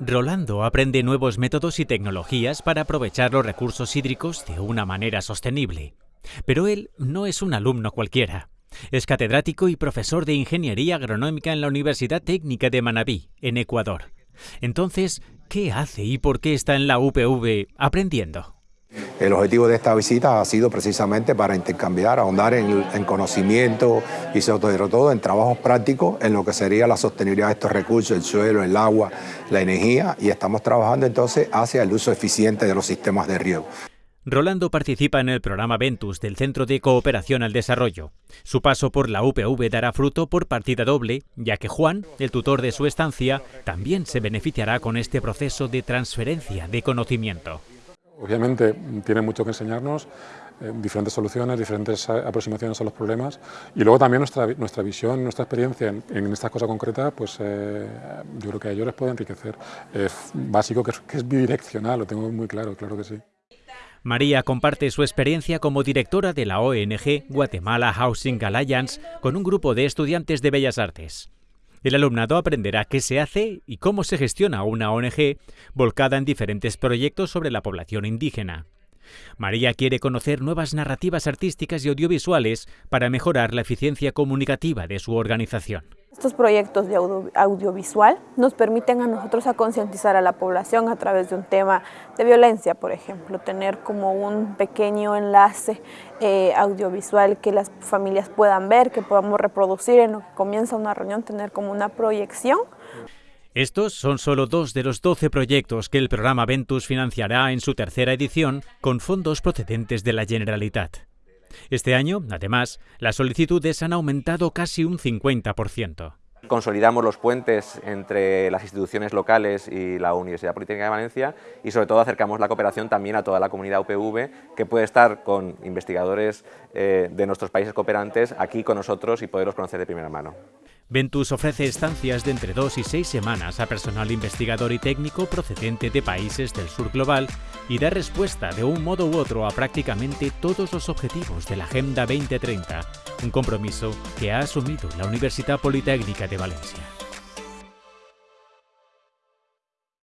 Rolando aprende nuevos métodos y tecnologías para aprovechar los recursos hídricos de una manera sostenible. Pero él no es un alumno cualquiera. Es catedrático y profesor de Ingeniería Agronómica en la Universidad Técnica de Manabí, en Ecuador. Entonces, ¿qué hace y por qué está en la UPV aprendiendo? El objetivo de esta visita ha sido precisamente para intercambiar, ahondar en, conocimiento y sobre todo en trabajos prácticos en lo que sería la sostenibilidad de estos recursos, el suelo, el agua, la energía y estamos trabajando entonces hacia el uso eficiente de los sistemas de riego. Rolando participa en el programa Ventus del Centro de Cooperación al Desarrollo. Su paso por la UPV dará fruto por partida doble, ya que Juan, el tutor de su estancia, también se beneficiará con este proceso de transferencia de conocimiento. Obviamente tiene mucho que enseñarnos, eh, diferentes soluciones, diferentes aproximaciones a los problemas y luego también nuestra, nuestra visión, nuestra experiencia en, estas cosas concretas, pues eh, yo creo que a ellos les puede enriquecer. Es básico que es bidireccional, lo tengo muy claro, claro que sí. María comparte su experiencia como directora de la ONG Guatemala Housing Alliance con un grupo de estudiantes de Bellas Artes. El alumnado aprenderá qué se hace y cómo se gestiona una ONG volcada en diferentes proyectos sobre la población indígena. María quiere conocer nuevas narrativas artísticas y audiovisuales para mejorar la eficiencia comunicativa de su organización. Estos proyectos de audiovisual nos permiten a nosotros a concientizar a la población a través de un tema de violencia, por ejemplo, tener como un pequeño enlace eh, audiovisual que las familias puedan ver, que podamos reproducir en lo que comienza una reunión, tener como una proyección. Estos son solo dos de los 12 proyectos que el programa Ventus financiará en su tercera edición con fondos procedentes de la Generalitat. Este año, además, las solicitudes han aumentado casi un 50%. Consolidamos los puentes entre las instituciones locales y la Universidad Politécnica de Valencia y sobre todo acercamos la cooperación también a toda la comunidad UPV que puede estar con investigadores eh, de nuestros países cooperantes aquí con nosotros y poderlos conocer de primera mano. Ventus ofrece estancias de entre dos y seis semanas a personal investigador y técnico procedente de países del sur global y da respuesta de un modo u otro a prácticamente todos los objetivos de la Agenda 2030, un compromiso que ha asumido la Universidad Politécnica de Valencia.